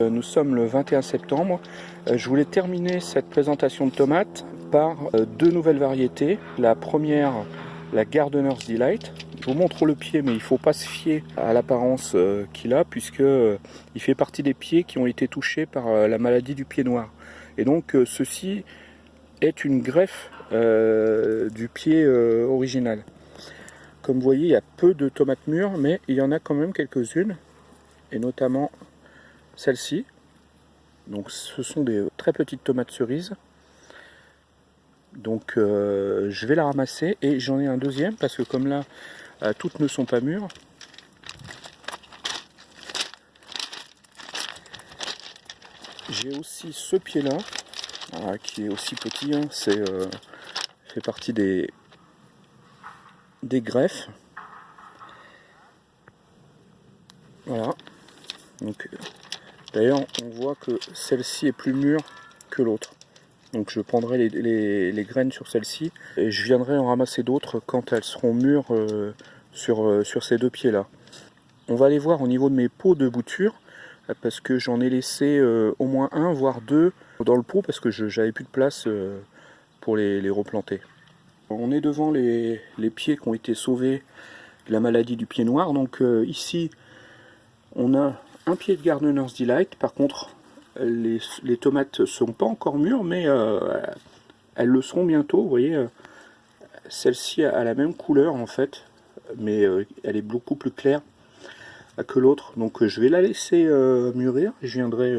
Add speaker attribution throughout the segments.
Speaker 1: Euh, nous sommes le 21 septembre. Euh, je voulais terminer cette présentation de tomates par euh, deux nouvelles variétés. La première, la Gardener's Delight. Je vous montre le pied, mais il ne faut pas se fier à l'apparence qu'il a, puisque il fait partie des pieds qui ont été touchés par la maladie du pied noir. Et donc, ceci est une greffe du pied original. Comme vous voyez, il y a peu de tomates mûres, mais il y en a quand même quelques-unes, et notamment celle-ci. Donc ce sont des très petites tomates cerises. Donc euh, je vais la ramasser et j'en ai un deuxième parce que comme là euh, toutes ne sont pas mûres. J'ai aussi ce pied là qui est aussi petit, hein. c'est euh, fait partie des, des greffes. Voilà. Donc D'ailleurs, on voit que celle-ci est plus mûre que l'autre. Donc je prendrai les, graines sur celle-ci et je viendrai en ramasser d'autres quand elles seront mûres euh, sur, euh, sur ces deux pieds-là. On va aller voir au niveau de mes pots de bouture parce que j'en ai laissé euh, au moins un, voire deux dans le pot parce que j'avais plus de place pour les, replanter. On est devant les, les, pieds qui ont été sauvés de la maladie du pied noir. Donc ici, on a un pied de Gardener's Delight. Par contre, les, tomates ne sont pas encore mûres, mais euh, elles le seront bientôt. Vous voyez, euh, celle-ci a la même couleur en fait, mais euh, elle est beaucoup plus claire que l'autre. Donc je vais la laisser mûrir. Je viendrai,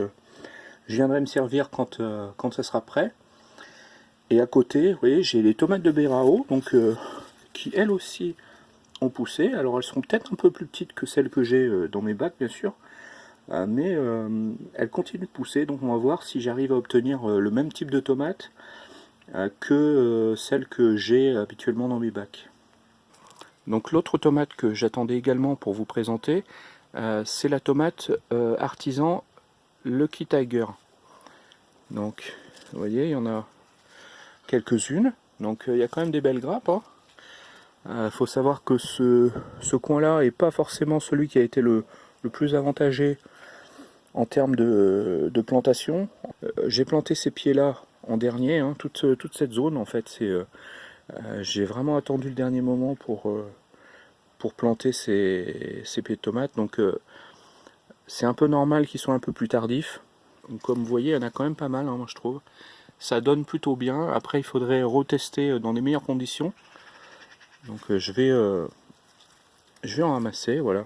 Speaker 1: je viendrai me servir quand, quand ça sera prêt. Et à côté, vous voyez, j'ai les tomates de Berao, donc qui elles aussi ont poussé. Alors elles sont peut-être un peu plus petites que celles que j'ai dans mes bacs, bien sûr. Euh, mais euh, elle continue de pousser, donc on va voir si j'arrive à obtenir euh, le même type de tomate que celle que j'ai habituellement dans mes bacs. Donc l'autre tomate que j'attendais également pour vous présenter, c'est la tomate artisan Lucky Tiger. Donc, vous voyez, il y en a quelques-unes. Donc il y a quand même des belles grappes. Il hein. faut savoir que ce, ce coin-là n'est pas forcément celui qui a été le, le plus avantagé en termes de, plantation, euh, j'ai planté ces pieds-là en dernier, hein, toute, cette zone en fait. c'est euh, euh, j'ai vraiment attendu le dernier moment pour, pour planter ces, pieds de tomates. Donc c'est un peu normal qu'ils soient un peu plus tardifs. comme vous voyez, il y en a quand même pas mal, hein, moi je trouve. Ça donne plutôt bien. Après, il faudrait retester dans les meilleures conditions. Donc je vais, je vais en ramasser, voilà.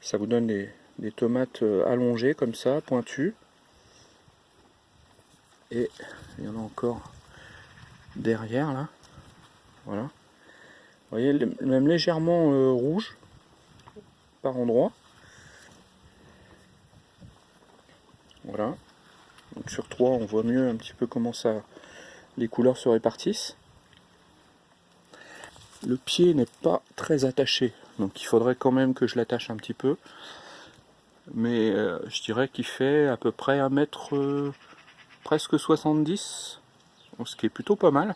Speaker 1: Ça vous donne des, des tomates euh, allongées comme ça, pointues. Et il y en a encore derrière là. Voilà. Vous voyez, même légèrement euh, rouge par endroit. Voilà. Donc sur trois, on voit mieux un petit peu comment ça les couleurs se répartissent. Le pied n'est pas très attaché, donc il faudrait quand même que je l'attache un petit peu mais euh, je dirais qu'il fait à peu près un mètre euh, presque 70 ce qui est plutôt pas mal.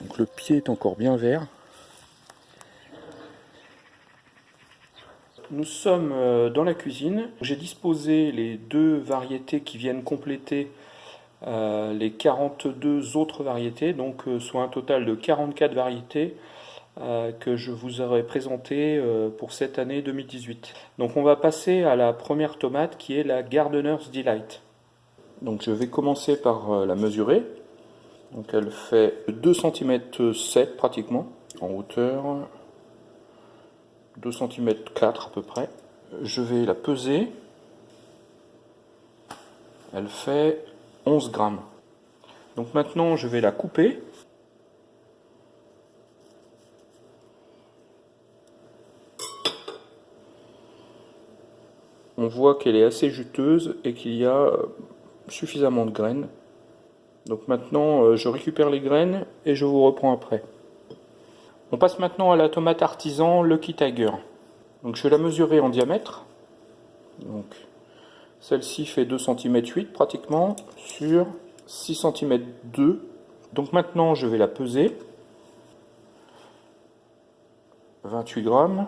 Speaker 1: Donc le pied est encore bien vert. Nous sommes euh, dans la cuisine. J'ai disposé les deux variétés qui viennent compléter les 42 autres variétés. Donc soit un total de 44 variétés que je vous aurais présenté euh, pour cette année 2018. Donc on va passer à la première tomate qui est la Gardener's Delight. Donc je vais commencer par euh, la mesurer. Donc elle fait 2 cm 7 pratiquement en hauteur, 2 cm 4 à peu près. Je vais la peser. Elle fait 11 grammes. Donc maintenant je vais la couper. On voit qu'elle est assez juteuse et qu'il y a euh, suffisamment de graines. Donc maintenant, euh, je récupère les graines et je vous reprends après. On passe maintenant à la tomate artisan Lucky Tiger. Donc je vais la mesurer en diamètre. Donc celle-ci fait 2 cm 8 pratiquement sur 6 cm 2. Donc maintenant je vais la peser. 28 grammes.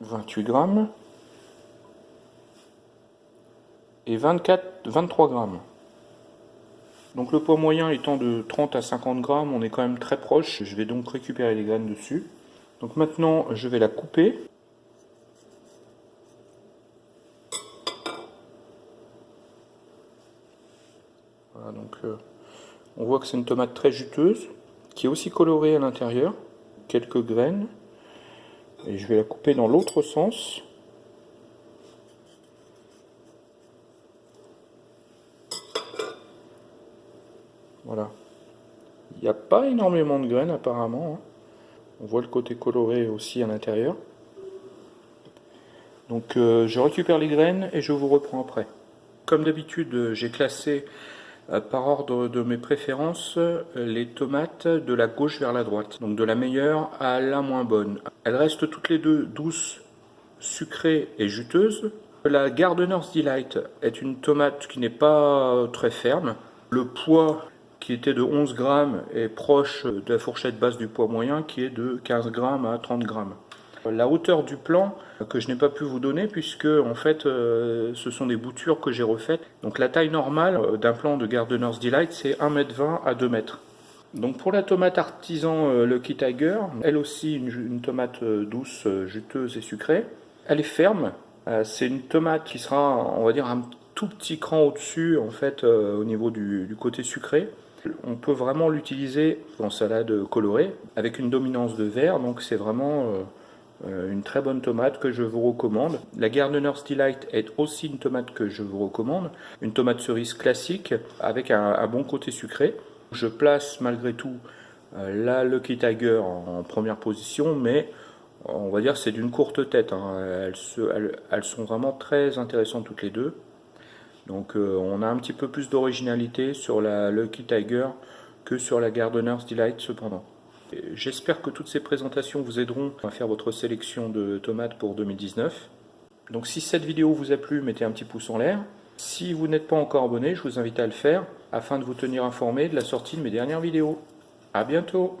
Speaker 1: 28 grammes et 24, 23 grammes. Donc le poids moyen étant de 30 à 50 grammes, on est quand même très proche. Je vais donc récupérer les graines dessus. Donc maintenant, je vais la couper. Voilà, donc euh, on voit que c'est une tomate très juteuse, qui est aussi colorée à l'intérieur. Quelques graines. Et je vais la couper dans l'autre sens. Voilà. Il n'y a pas énormément de graines apparemment. Hein. On voit le côté coloré aussi à l'intérieur. Donc euh, je récupère les graines et je vous reprends après. Comme d'habitude, j'ai classé par ordre de mes préférences euh, les tomates de la gauche vers la droite. Donc de la meilleure à la moins bonne. Elles restent toutes les deux douces, sucrées et juteuses. La Gardener's Delight est une tomate qui n'est pas très ferme. Le poids qui était de 11 grammes est proche de la fourchette basse du poids moyen qui est de 15 grammes à 30 grammes. La hauteur du plan que je n'ai pas pu vous donner puisque en fait euh, ce sont des boutures que j'ai refaites. Donc la taille normale euh, d'un plan de Gardener's Delight c'est 1m20 à 2 m. Donc pour la tomate artisan euh, Lucky Tiger, elle aussi une, tomate douce, juteuse et sucrée. Elle est ferme, c'est une tomate qui sera on va dire un tout petit cran au-dessus en fait au niveau du, côté sucré. On peut vraiment l'utiliser en salade colorée avec une dominance de vert, donc c'est vraiment une très bonne tomate que je vous recommande. La Gardener's Delight est aussi une tomate que je vous recommande, une tomate cerise classique avec un, bon côté sucré. Je place malgré tout euh, la Lucky Tiger en, première position, mais on va dire c'est d'une courte tête. Hein. elles sont vraiment très intéressantes toutes les deux. Donc euh, on a un petit peu plus d'originalité sur la Lucky Tiger que sur la Gardener's Delight cependant. J'espère que toutes ces présentations vous aideront à faire votre sélection de tomates pour 2019. Donc si cette vidéo vous a plu, mettez un petit pouce en l'air. Si vous n'êtes pas encore abonné, je vous invite à le faire afin de vous tenir informé de la sortie de mes dernières vidéos. A bientôt